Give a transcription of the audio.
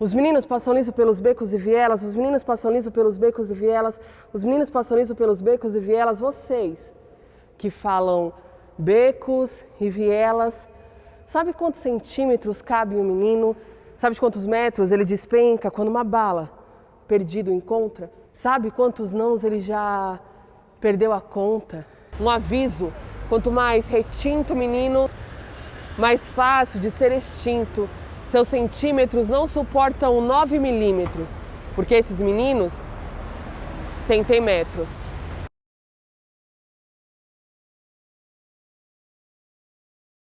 Os meninos passam liso pelos becos e vielas, os meninos passam liso pelos becos e vielas, os meninos passam liso pelos becos e vielas, vocês que falam becos e vielas, sabe quantos centímetros cabe um menino? Sabe de quantos metros ele despenca quando uma bala perdido encontra? Sabe quantos nãos ele já perdeu a conta? Um aviso, quanto mais retinto o menino, mais fácil de ser extinto. Seus centímetros não suportam 9 milímetros, porque esses meninos sentem metros.